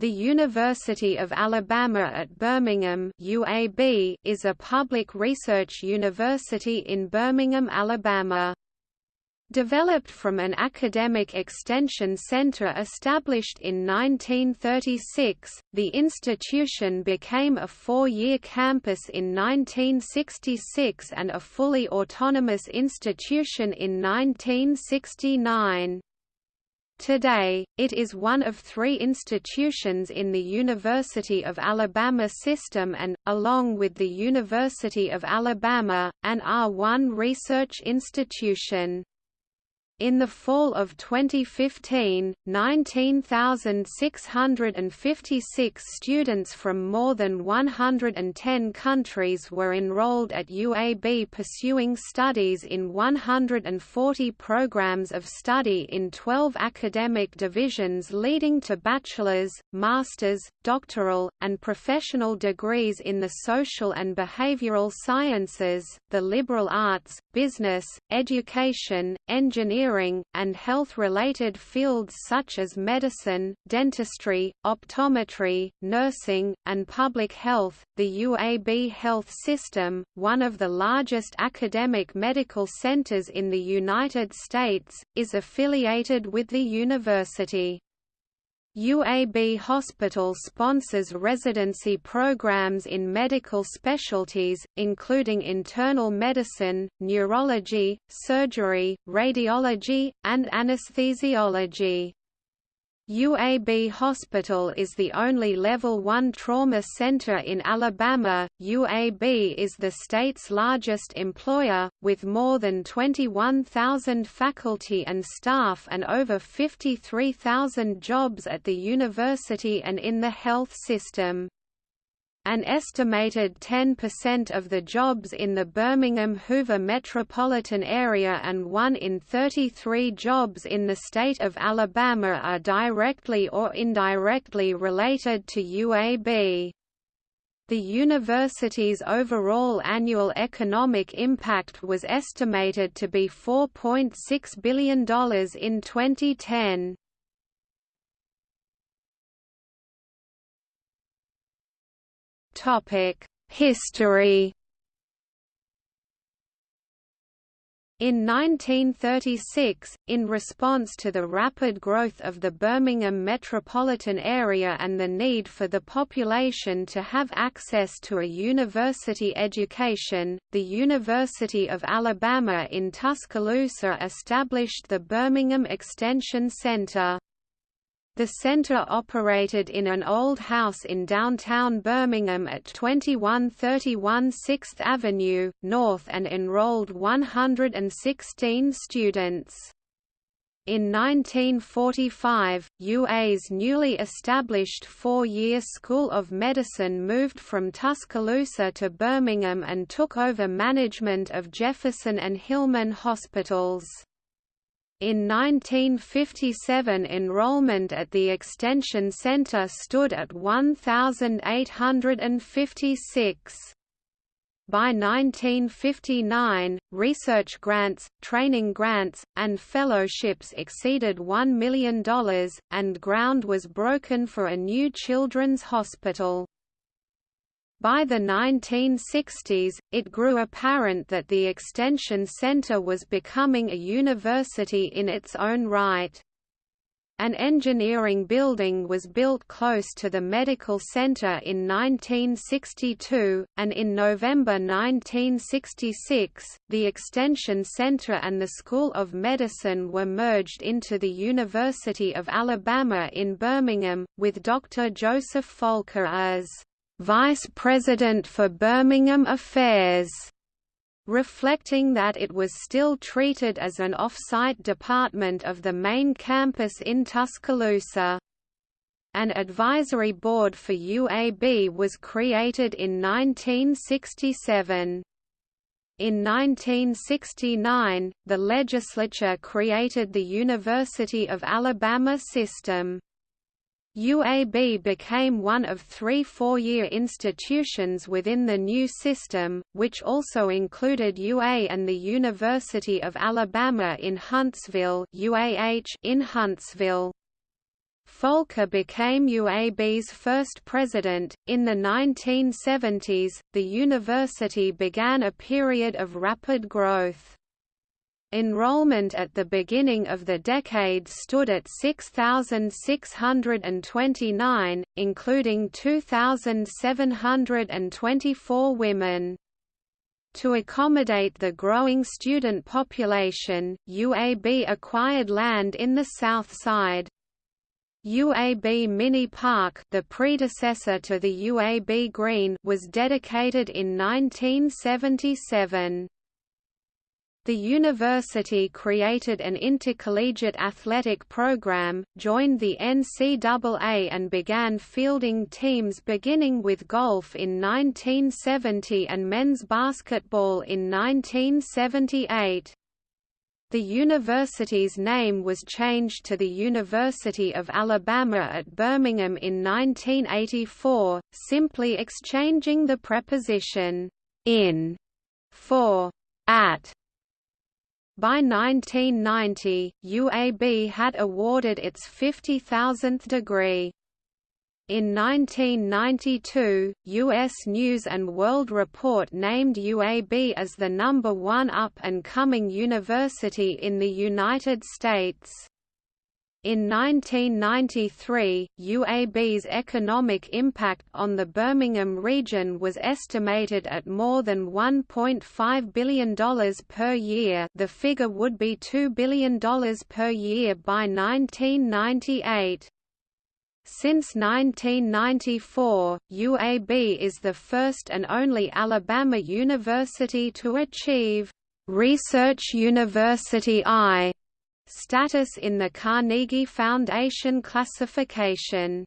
The University of Alabama at Birmingham UAB is a public research university in Birmingham, Alabama. Developed from an academic extension center established in 1936, the institution became a four-year campus in 1966 and a fully autonomous institution in 1969. Today, it is one of three institutions in the University of Alabama system and, along with the University of Alabama, an R1 research institution. In the fall of 2015, 19,656 students from more than 110 countries were enrolled at UAB pursuing studies in 140 programs of study in 12 academic divisions leading to bachelor's, master's, doctoral, and professional degrees in the social and behavioral sciences, the liberal arts, business, education, engineering engineering, and health-related fields such as medicine, dentistry, optometry, nursing, and public health. The UAB Health System, one of the largest academic medical centers in the United States, is affiliated with the university. UAB Hospital sponsors residency programs in medical specialties, including internal medicine, neurology, surgery, radiology, and anesthesiology. UAB Hospital is the only Level 1 trauma center in Alabama. UAB is the state's largest employer, with more than 21,000 faculty and staff and over 53,000 jobs at the university and in the health system. An estimated 10% of the jobs in the Birmingham-Hoover metropolitan area and 1 in 33 jobs in the state of Alabama are directly or indirectly related to UAB. The university's overall annual economic impact was estimated to be $4.6 billion in 2010. History In 1936, in response to the rapid growth of the Birmingham metropolitan area and the need for the population to have access to a university education, the University of Alabama in Tuscaloosa established the Birmingham Extension Center. The center operated in an old house in downtown Birmingham at 2131 6th Avenue, North and enrolled 116 students. In 1945, UA's newly established four-year School of Medicine moved from Tuscaloosa to Birmingham and took over management of Jefferson and Hillman hospitals. In 1957 enrollment at the Extension Center stood at 1,856. By 1959, research grants, training grants, and fellowships exceeded $1 million, and ground was broken for a new children's hospital. By the 1960s, it grew apparent that the Extension Center was becoming a university in its own right. An engineering building was built close to the medical center in 1962, and in November 1966, the Extension Center and the School of Medicine were merged into the University of Alabama in Birmingham, with Dr. Joseph Volker as Vice President for Birmingham Affairs, reflecting that it was still treated as an off-site department of the main campus in Tuscaloosa. An advisory board for UAB was created in 1967. In 1969, the legislature created the University of Alabama system. UAB became one of three four-year institutions within the new system, which also included UA and the University of Alabama in Huntsville UAH in Huntsville. Volker became UAB's first president. In the 1970s, the university began a period of rapid growth. Enrollment at the beginning of the decade stood at 6,629, including 2,724 women. To accommodate the growing student population, UAB acquired land in the south side. UAB Mini Park the predecessor to the UAB Green was dedicated in 1977. The university created an intercollegiate athletic program, joined the NCAA and began fielding teams beginning with golf in 1970 and men's basketball in 1978. The university's name was changed to the University of Alabama at Birmingham in 1984, simply exchanging the preposition in for at by 1990, UAB had awarded its 50,000th degree. In 1992, U.S. News & World Report named UAB as the number one up-and-coming university in the United States. In 1993, UAB's economic impact on the Birmingham region was estimated at more than $1.5 billion per year the figure would be $2 billion per year by 1998. Since 1994, UAB is the first and only Alabama university to achieve Research University I Status in the Carnegie Foundation classification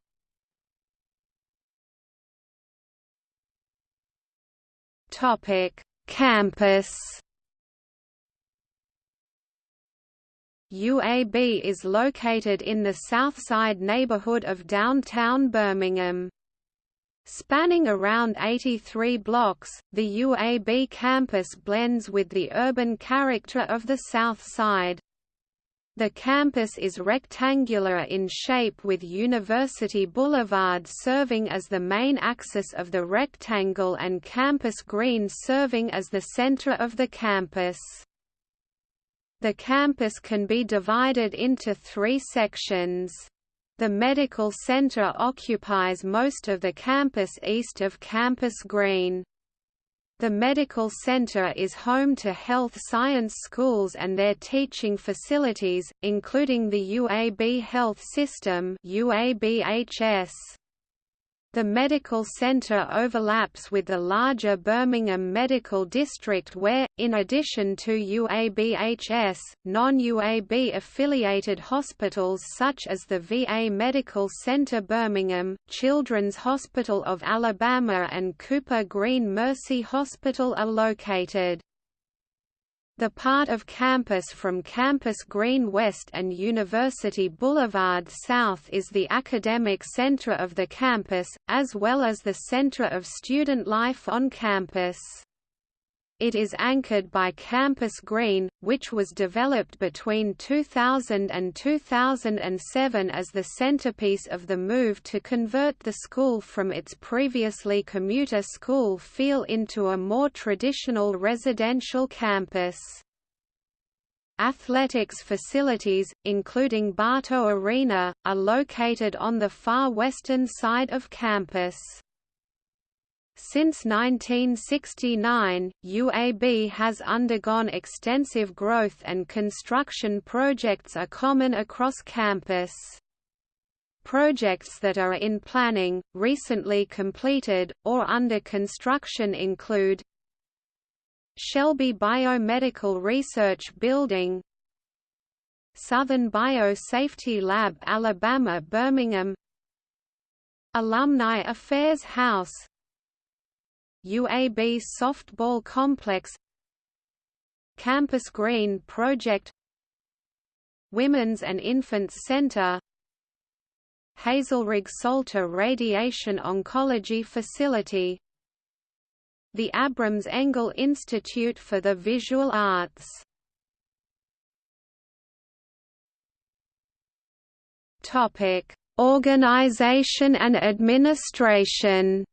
Topic: Campus. UAB is located in the Southside neighborhood of downtown Birmingham. Spanning around 83 blocks, the UAB campus blends with the urban character of the South Side. The campus is rectangular in shape with University Boulevard serving as the main axis of the rectangle and Campus Green serving as the center of the campus. The campus can be divided into three sections. The Medical Center occupies most of the campus east of Campus Green. The medical center is home to health science schools and their teaching facilities, including the UAB Health System UABHS. The medical center overlaps with the larger Birmingham Medical District where, in addition to UABHS, non-UAB affiliated hospitals such as the VA Medical Center Birmingham, Children's Hospital of Alabama and Cooper Green Mercy Hospital are located. The part of campus from Campus Green West and University Boulevard South is the academic center of the campus, as well as the center of student life on campus. It is anchored by Campus Green, which was developed between 2000 and 2007 as the centerpiece of the move to convert the school from its previously commuter school feel into a more traditional residential campus. Athletics facilities, including Bartow Arena, are located on the far western side of campus. Since 1969, UAB has undergone extensive growth and construction projects are common across campus. Projects that are in planning, recently completed, or under construction include Shelby Biomedical Research Building Southern Biosafety Lab Alabama Birmingham Alumni Affairs House UAB Softball Complex Campus Green Project Women's and Infants Center Hazelrigg Salter Radiation Oncology Facility The Abroms Engel Institute for the Visual Arts. Organization and administration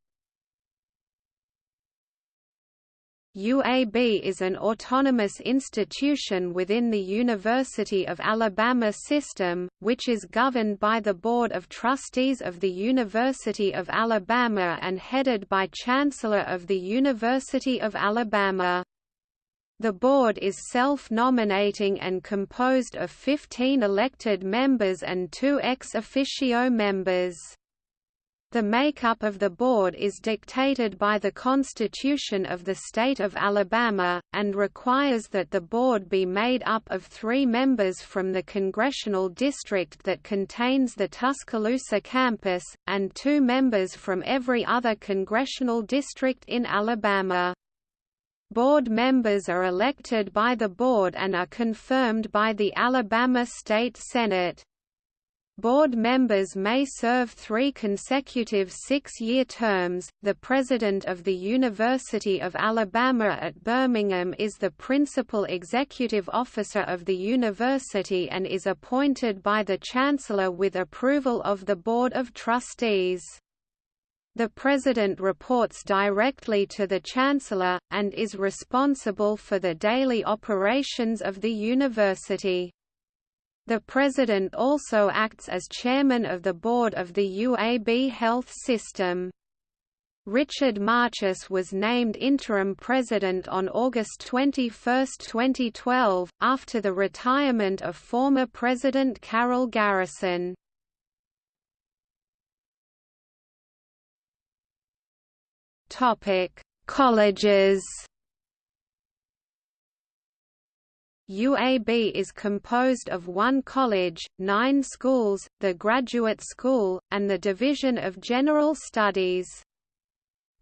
UAB is an autonomous institution within the University of Alabama system, which is governed by the Board of Trustees of the University of Alabama and headed by Chancellor of the University of Alabama. The board is self-nominating and composed of 15 elected members and two ex officio members. The makeup of the board is dictated by the Constitution of the State of Alabama, and requires that the board be made up of three members from the congressional district that contains the Tuscaloosa campus, and two members from every other congressional district in Alabama. Board members are elected by the board and are confirmed by the Alabama State Senate. Board members may serve three consecutive six-year terms. The president of the University of Alabama at Birmingham is the principal executive officer of the university and is appointed by the chancellor with approval of the Board of Trustees. The President reports directly to the Chancellor, and is responsible for the daily operations of the university. The President also acts as Chairman of the Board of the UAB Health System. Richard Marchase was named interim president on August 21, 2012, after the retirement of former President Carol Garrison. Colleges UAB is composed of one college, nine schools, the Graduate School, and the Division of General Studies.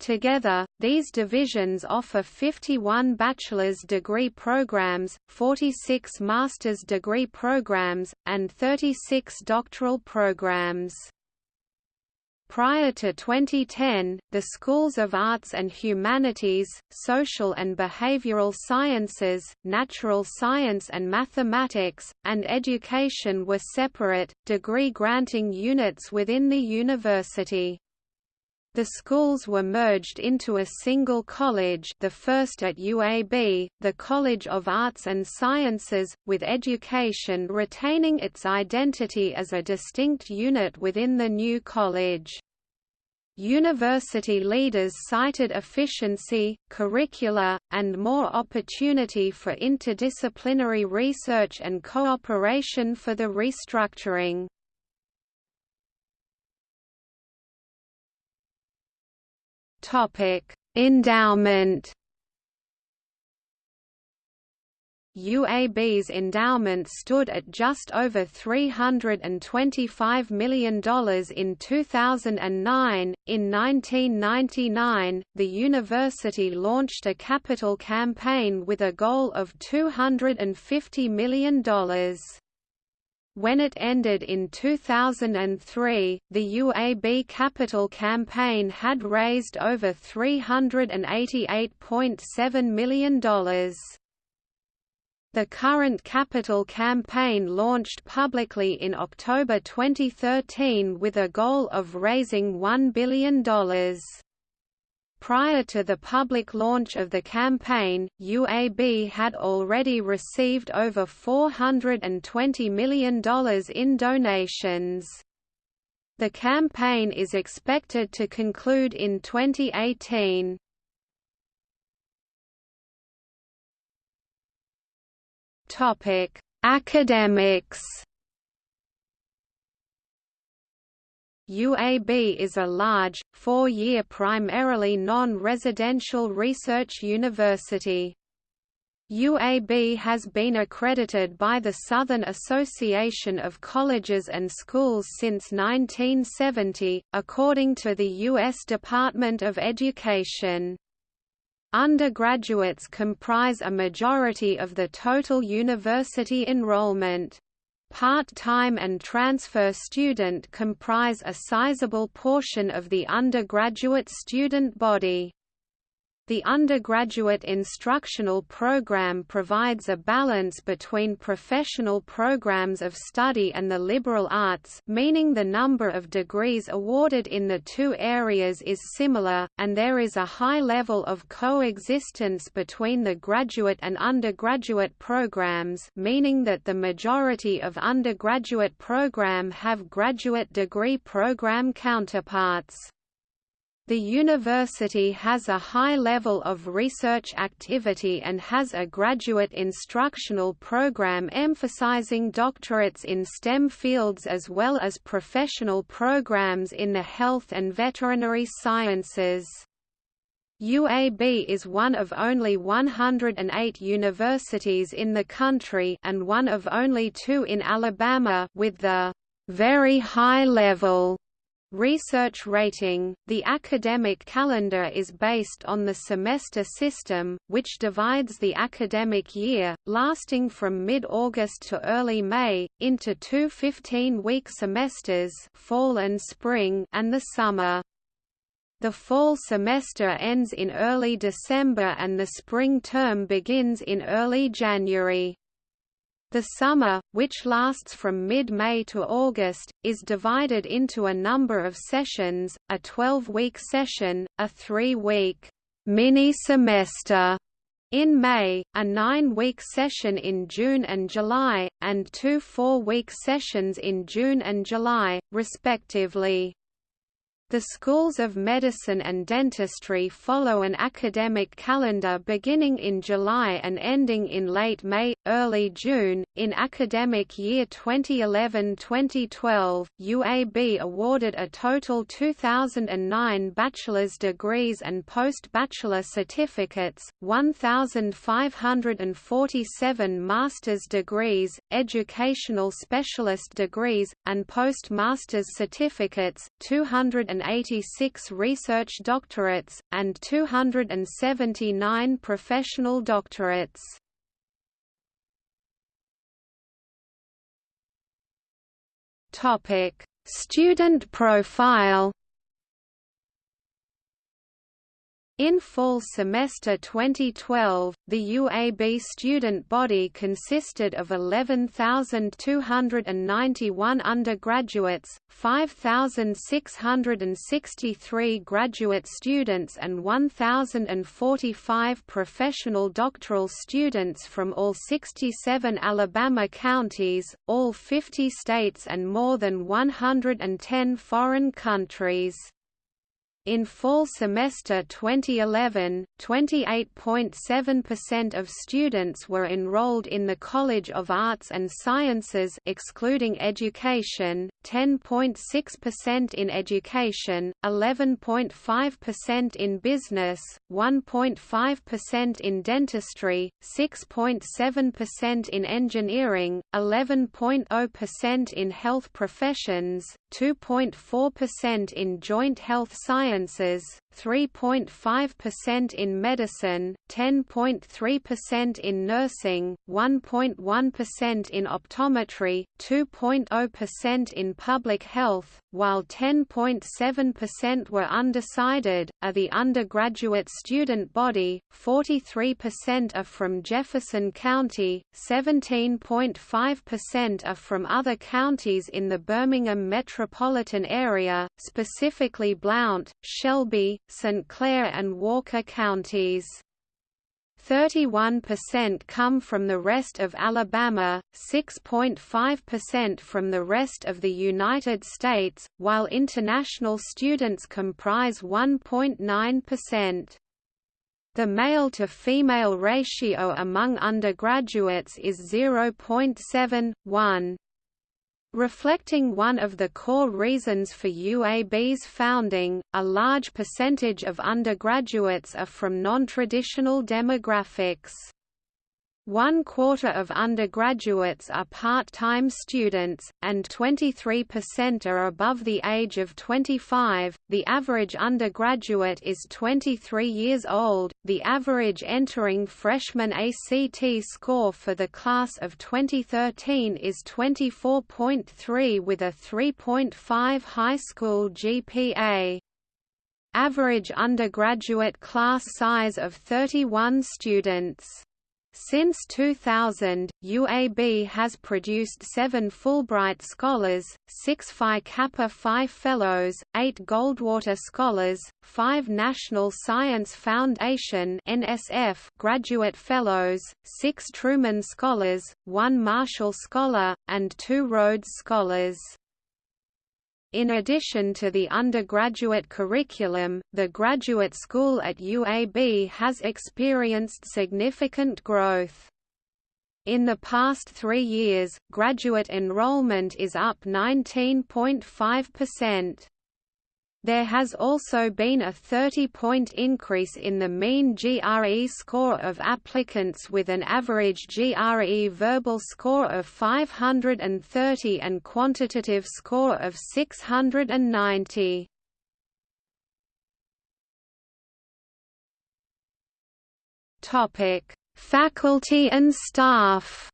Together, these divisions offer 51 bachelor's degree programs, 46 master's degree programs, and 36 doctoral programs. Prior to 2010, the schools of arts and humanities, social and behavioral sciences, natural science and mathematics, and education were separate, degree-granting units within the university. The schools were merged into a single college the first at UAB, the College of Arts and Sciences, with education retaining its identity as a distinct unit within the new college. University leaders cited efficiency, curricula, and more opportunity for interdisciplinary research and cooperation for the restructuring. Topic: Endowment. UAB's endowment stood at just over $325 million in 2009. In 1999, the university launched a capital campaign with a goal of $250 million. When it ended in 2003, the UAB Capital campaign had raised over $388.7 million. The current capital campaign launched publicly in October 2013 with a goal of raising $1 billion. Prior to the public launch of the campaign, UAB had already received over $420 million in donations. The campaign is expected to conclude in 2018. Topic: Academics UAB is a large, four-year primarily non-residential research university. UAB has been accredited by the Southern Association of Colleges and Schools since 1970, according to the U.S. Department of Education. Undergraduates comprise a majority of the total university enrollment. Part-time and transfer student comprise a sizable portion of the undergraduate student body. The undergraduate instructional program provides a balance between professional programs of study and the liberal arts meaning the number of degrees awarded in the two areas is similar, and there is a high level of coexistence between the graduate and undergraduate programs meaning that the majority of undergraduate program have graduate degree program counterparts. The university has a high level of research activity and has a graduate instructional program emphasizing doctorates in STEM fields as well as professional programs in the health and veterinary sciences. UAB is one of only 108 universities in the country and one of only two in Alabama with the very high level Research rating – The academic calendar is based on the semester system, which divides the academic year, lasting from mid-August to early May, into two 15-week semesters fall and, spring and the summer. The fall semester ends in early December and the spring term begins in early January. The summer, which lasts from mid-May to August, is divided into a number of sessions, a 12-week session, a three-week mini-semester in May, a nine-week session in June and July, and two four-week sessions in June and July, respectively. The schools of medicine and dentistry follow an academic calendar beginning in July and ending in late May, early June. In academic year 2011-2012, UAB awarded a total 2009 bachelor's degrees and post-bachelor certificates, 1547 master's degrees, educational specialist degrees, and post-master's certificates, 200 286 research doctorates, and 279 professional doctorates. Student profile In fall semester 2012, the UAB student body consisted of 11,291 undergraduates, 5,663 graduate students and 1,045 professional doctoral students from all 67 Alabama counties, all 50 states and more than 110 foreign countries. In fall semester 2011, 28.7% of students were enrolled in the College of Arts and Sciences excluding education, 10.6% in education, 11.5% in business, 1.5% in dentistry, 6.7% in engineering, 11.0% in health professions, 2.4% in joint health sciences, 3.5% in medicine, 10.3% in nursing, 1.1% in optometry, 2.0% in public health, while 10.7% were undecided, are the undergraduate student body, 43% are from Jefferson County, 17.5% are from other counties in the Birmingham metropolitan area, specifically Blount, Shelby, St. Clair and Walker counties. 31% come from the rest of Alabama, 6.5% from the rest of the United States, while international students comprise 1.9%. The male-to-female ratio among undergraduates is 0.71 Reflecting one of the core reasons for UAB's founding, a large percentage of undergraduates are from non-traditional demographics. One quarter of undergraduates are part-time students, and 23% are above the age of 25. The average undergraduate is 23 years old. The average entering freshman ACT score for the class of 2013 is 24.3 with a 3.5 high school GPA. Average undergraduate class size of 31 students. Since 2000, UAB has produced seven Fulbright Scholars, six Phi Kappa Phi Fellows, eight Goldwater Scholars, five National Science Foundation NSF Graduate Fellows, six Truman Scholars, one Marshall Scholar, and two Rhodes Scholars. In addition to the undergraduate curriculum, the graduate school at UAB has experienced significant growth. In the past three years, graduate enrollment is up 19.5%. There has also been a 30-point increase in the mean GRE score of applicants with an average GRE verbal score of 530 and quantitative score of 690. Topic: Faculty and staff.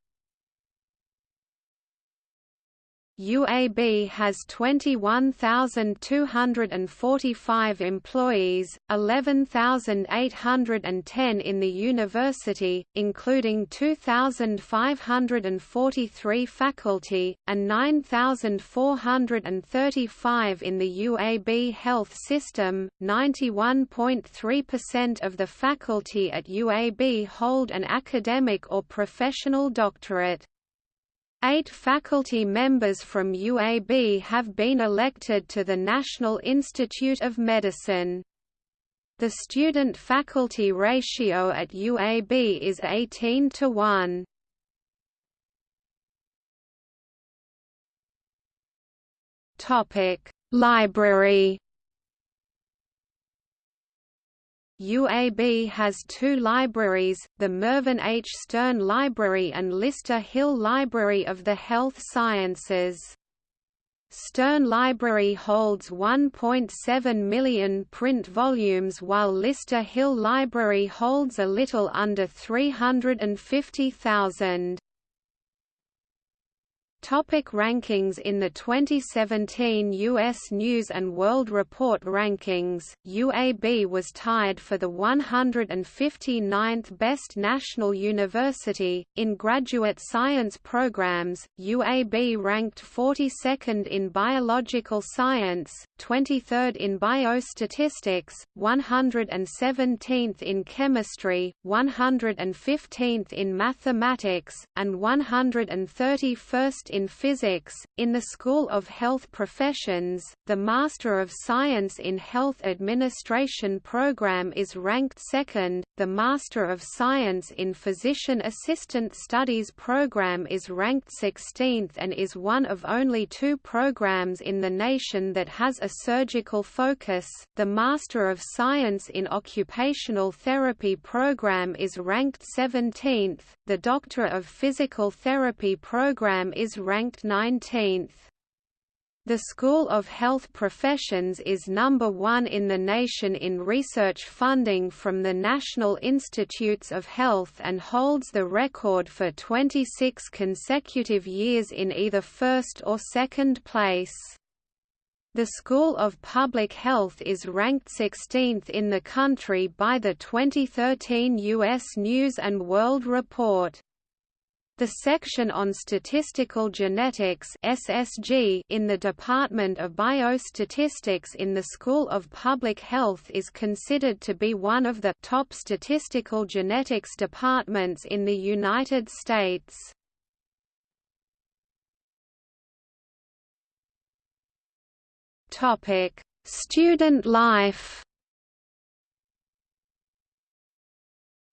UAB has 21,245 employees, 11,810 in the university, including 2,543 faculty, and 9,435 in the UAB health system. 91.3% of the faculty at UAB hold an academic or professional doctorate. Eight faculty members from UAB have been elected to the National Institute of Medicine. The student-faculty ratio at UAB is 18 to 1. Topic: Library UAB has two libraries, the Mervyn H. Sterne Library and Lister Hill Library of the Health Sciences. Sterne Library holds 1.7 million print volumes while Lister Hill Library holds a little under 350,000. Topic rankings In the 2017 U.S. News & World Report rankings, UAB was tied for the 159th best national university. In graduate science programs, UAB ranked 42nd in biological science, 23rd in biostatistics, 117th in chemistry, 115th in mathematics, and 131st in physics. In the School of Health Professions, the Master of Science in Health Administration program is ranked second, the Master of Science in Physician Assistant Studies program is ranked 16th and is one of only two programs in the nation that has a surgical focus. The Master of Science in Occupational Therapy program is ranked 17th, the Doctor of Physical Therapy program is ranked 19th. The School of Health Professions is number one in the nation in research funding from the National Institutes of Health and holds the record for 26 consecutive years in either first or second place. The School of Public Health is ranked 16th in the country by the 2013 U.S. News & World Report. The section on Statistical Genetics (SSG) in the Department of Biostatistics in the School of Public Health is considered to be one of the top statistical genetics departments in the United States. Topic: Student life.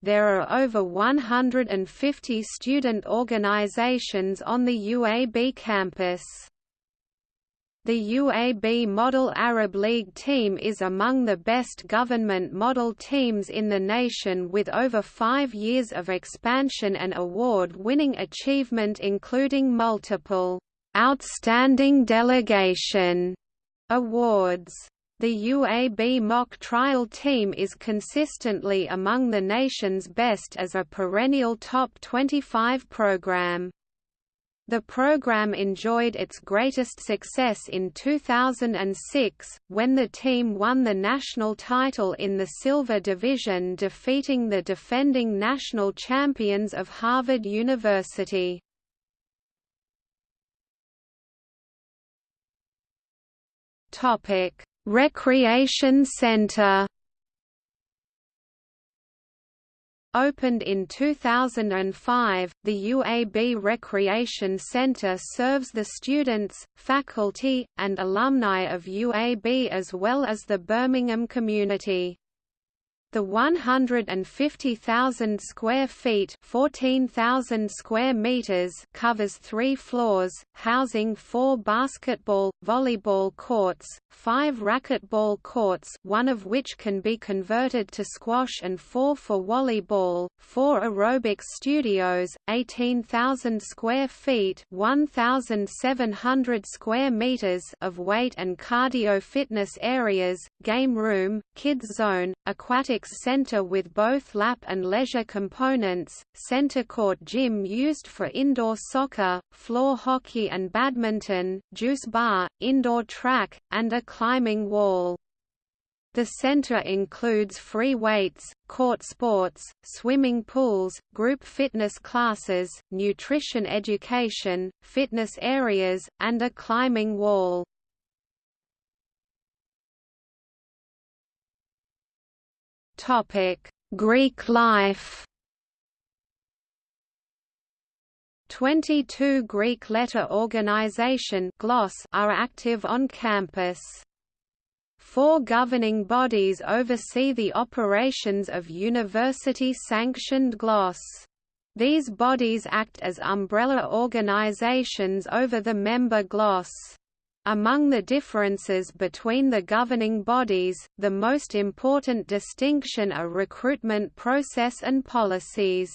There are over 150 student organizations on the UAB campus. The UAB Model Arab League team is among the best government model teams in the nation with over five years of expansion and award-winning achievement including multiple «Outstanding Delegation» awards. The UAB mock trial team is consistently among the nation's best as a perennial top 25 program. The program enjoyed its greatest success in 2006, when the team won the national title in the Silver Division defeating the defending national champions of Harvard University. Recreation Center Opened in 2005, the UAB Recreation Center serves the students, faculty, and alumni of UAB as well as the Birmingham community. The 150,000 square feet (14,000 square meters) covers 3 floors, housing 4 basketball, volleyball courts, 5 racquetball courts, one of which can be converted to squash and 4 for volleyball, 4 aerobic studios, 18,000 square feet (1,700 square meters) of weight and cardio fitness areas, game room, kids zone, aquatic athletics center with both lap and leisure components, center court gym used for indoor soccer, floor hockey and badminton, juice bar, indoor track, and a climbing wall. The center includes free weights, court sports, swimming pools, group fitness classes, nutrition education, fitness areas, and a climbing wall. Greek life. 22 Greek letter organization are active on campus. Four governing bodies oversee the operations of university-sanctioned GLOS. These bodies act as umbrella organizations over the member GLOS. Among the differences between the governing bodies, the most important distinction are recruitment process and policies.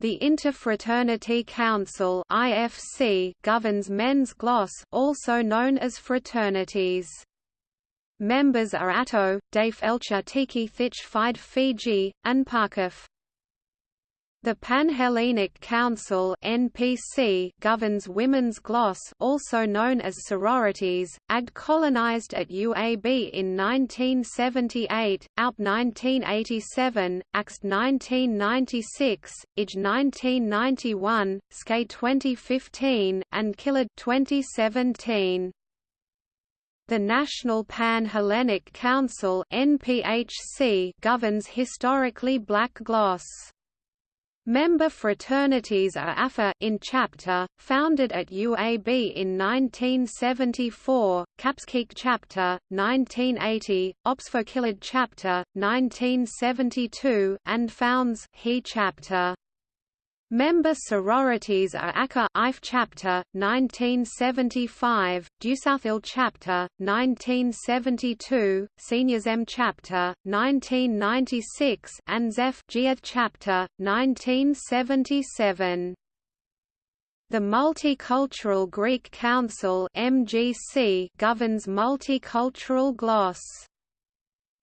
The Interfraternity Council (IFC) governs men's gloss, also known as fraternities. Members are Atto, Dave Elcha Thich Fide Fiji, and Parkaf. The Panhellenic Council (NPC) governs women's gloss, also known as sororities. AGD colonized at UAB in 1978, ALP 1987, AXT 1996, IJ 1991, SKA 2015, and KILAD 2017. The National Pan-Hellenic Council (NPHC) governs historically black gloss. Member fraternities are AFA in chapter, founded at UAB in 1974, Kapskik chapter, 1980, Opsfokilid chapter, 1972, and Founds He chapter. Member sororities are ACA IF chapter 1975, Dusouthil chapter 1972, Seniors M chapter 1996 and ZEF chapter 1977. The Multicultural Greek Council (MGC) governs multicultural gloss.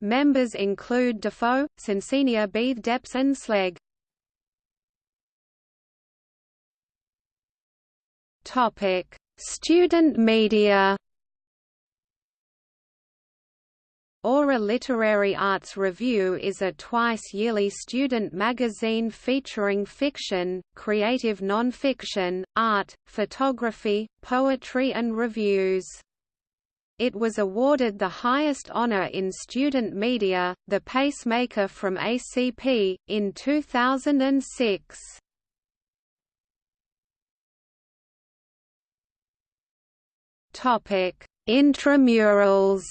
Members include Defoe, Sincenia Beath Deps and Sleg. Topic: Student media. Aura Literary Arts Review is a twice-yearly student magazine featuring fiction, creative non-fiction, art, photography, poetry and reviews. It was awarded the highest honor in student media, the Pacemaker from ACP, in 2006. Topic: Intramurals.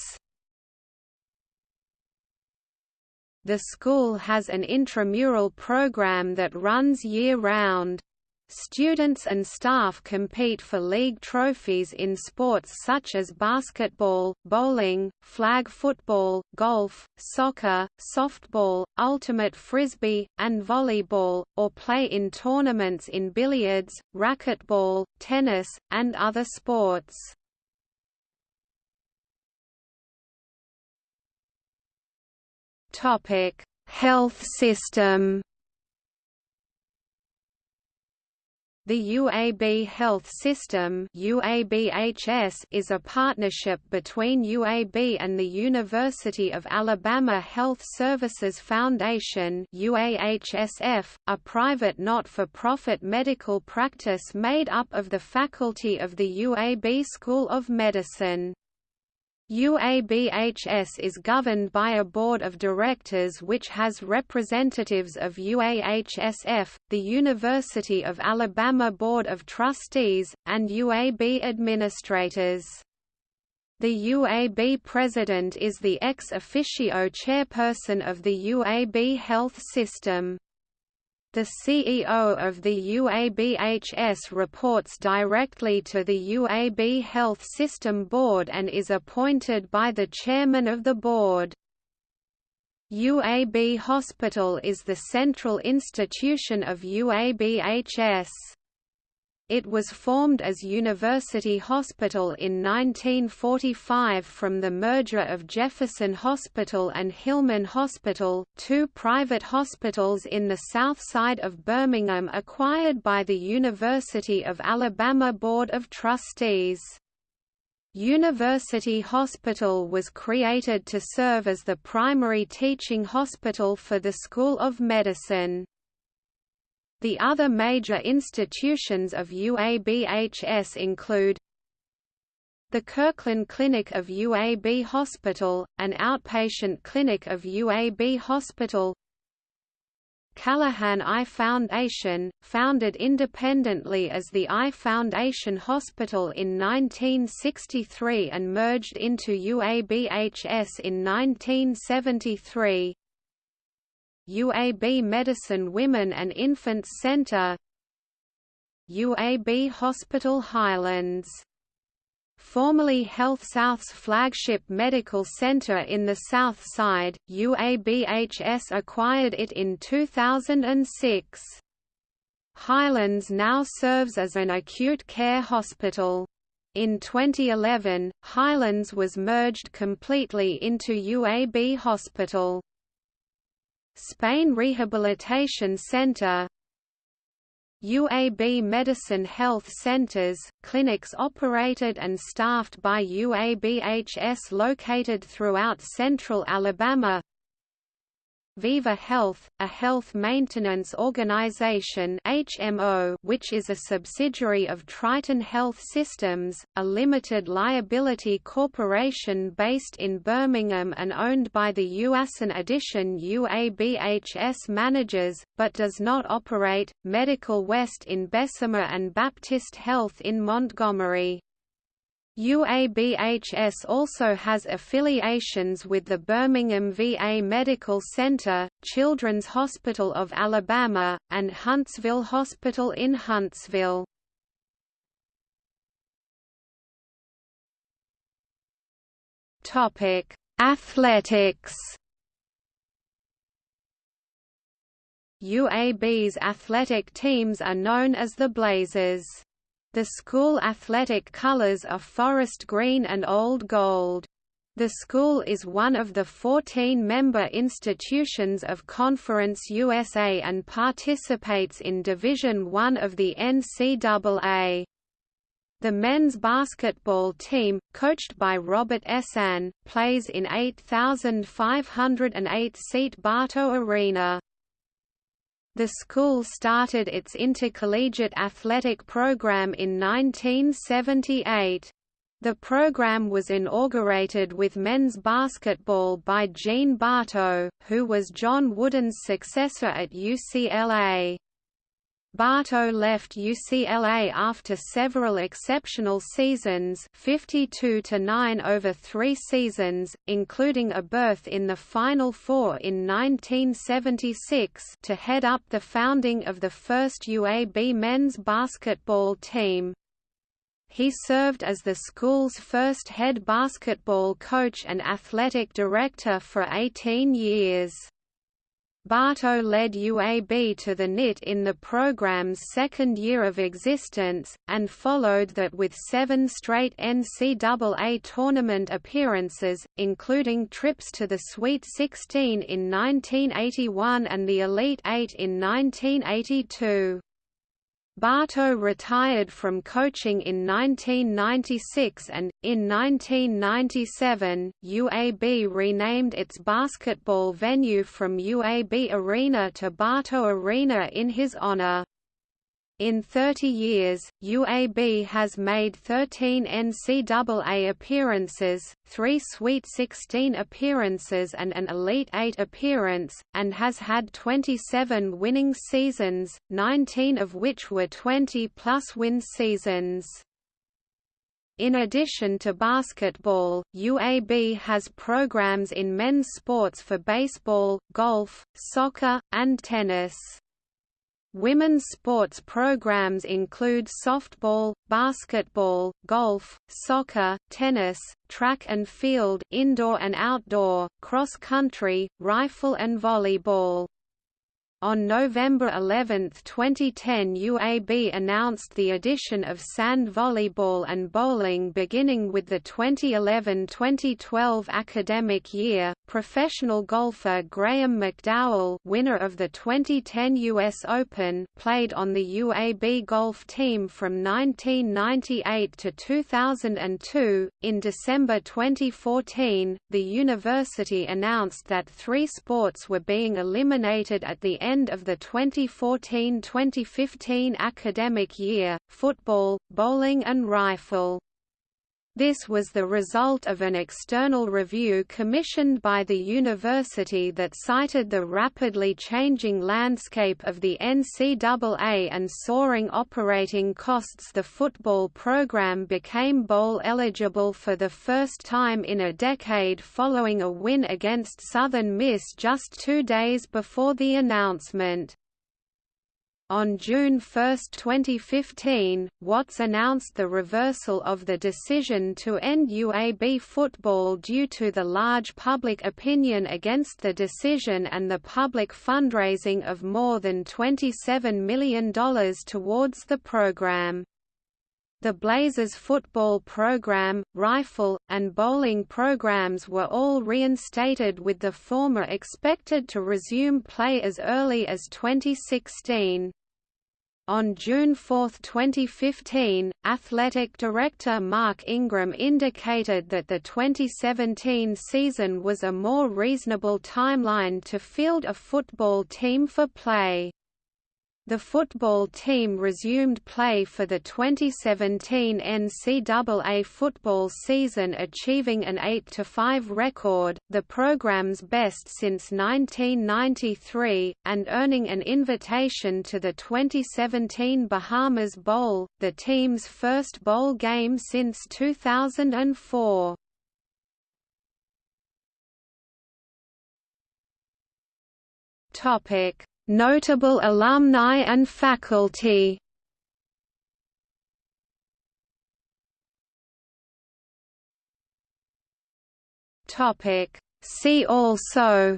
The school has an intramural program that runs year-round. Students and staff compete for league trophies in sports such as basketball, bowling, flag football, golf, soccer, softball, ultimate frisbee, and volleyball, or play in tournaments in billiards, racquetball, tennis, and other sports. Topic: Health system. The UAB Health System UABHS is a partnership between UAB and the University of Alabama Health Services Foundation UAHSF, a private not-for-profit medical practice made up of the faculty of the UAB School of Medicine. UABHS is governed by a board of directors which has representatives of UAHSF, the University of Alabama Board of Trustees, and UAB administrators. The UAB president is the ex officio chairperson of the UAB health system. The CEO of the UABHS reports directly to the UAB Health System Board and is appointed by the chairman of the board. UAB Hospital is the central institution of UABHS. It was formed as University Hospital in 1945 from the merger of Jefferson Hospital and Hillman Hospital, two private hospitals in the south side of Birmingham acquired by the University of Alabama Board of Trustees. University Hospital was created to serve as the primary teaching hospital for the School of Medicine. The other major institutions of UABHS include the Kirkland Clinic of UAB Hospital, an outpatient clinic of UAB Hospital Callahan Eye Foundation, founded independently as the Eye Foundation Hospital in 1963 and merged into UABHS in 1973 UAB Medicine Women and Infants Center UAB Hospital Highlands Formerly HealthSouth's flagship medical center in the South Side, UABHS acquired it in 2006. Highlands now serves as an acute care hospital. In 2011, Highlands was merged completely into UAB Hospital. Spain Rehabilitation Center UAB Medicine Health Centers, clinics operated and staffed by UABHS located throughout central Alabama Viva Health, a health maintenance organization HMO, which is a subsidiary of Triton Health Systems, a limited liability corporation based in Birmingham and owned by the UASN Addition UABHS managers, but does not operate, Medical West in Bessemer and Baptist Health in Montgomery. UABHS also has affiliations with the Birmingham VA Medical Center, Children's Hospital of Alabama, and Huntsville Hospital in Huntsville. Athletics UAB's athletic teams are known as the Blazers. The school athletic colors are forest green and old gold. The school is one of the 14 member institutions of Conference USA and participates in Division I of the NCAA. The men's basketball team, coached by Robert Ehsan, plays in 8,508-seat Bartow Arena. The school started its intercollegiate athletic program in 1978. The program was inaugurated with men's basketball by Gene Bartow, who was John Wooden's successor at UCLA. Bartow left UCLA after several exceptional seasons 52 to 9 over three seasons, including a berth in the Final Four in 1976 to head up the founding of the first UAB men's basketball team. He served as the school's first head basketball coach and athletic director for 18 years. Bartow led UAB to the NIT in the program's second year of existence, and followed that with seven straight NCAA tournament appearances, including trips to the Sweet 16 in 1981 and the Elite Eight in 1982. Bartow retired from coaching in 1996 and, in 1997, UAB renamed its basketball venue from UAB Arena to Bartow Arena in his honor. In 30 years, UAB has made 13 NCAA appearances, 3 Sweet 16 appearances and an Elite 8 appearance, and has had 27 winning seasons, 19 of which were 20-plus win seasons. In addition to basketball, UAB has programs in men's sports for baseball, golf, soccer, and tennis. Women's sports programs include softball, basketball, golf, soccer, tennis, track and field indoor and outdoor, cross country, rifle and volleyball. On November 11, 2010 UAB announced the addition of sand volleyball and bowling beginning with the 2011-2012 academic year. Professional golfer Graham McDowell, winner of the 2010 US Open, played on the UAB golf team from 1998 to 2002. In December 2014, the university announced that three sports were being eliminated at the end of the 2014-2015 academic year, football, bowling and rifle. This was the result of an external review commissioned by the university that cited the rapidly changing landscape of the NCAA and soaring operating costs the football program became bowl eligible for the first time in a decade following a win against Southern Miss just two days before the announcement. On June 1, 2015, Watts announced the reversal of the decision to end UAB football due to the large public opinion against the decision and the public fundraising of more than $27 million towards the program. The Blazers football program, rifle, and bowling programs were all reinstated with the former expected to resume play as early as 2016. On June 4, 2015, athletic director Mark Ingram indicated that the 2017 season was a more reasonable timeline to field a football team for play. The football team resumed play for the 2017 NCAA football season achieving an 8–5 record, the program's best since 1993, and earning an invitation to the 2017 Bahamas Bowl, the team's first bowl game since 2004. Topic Notable alumni and faculty. See also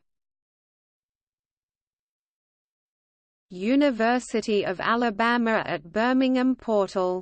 University of Alabama at Birmingham Portal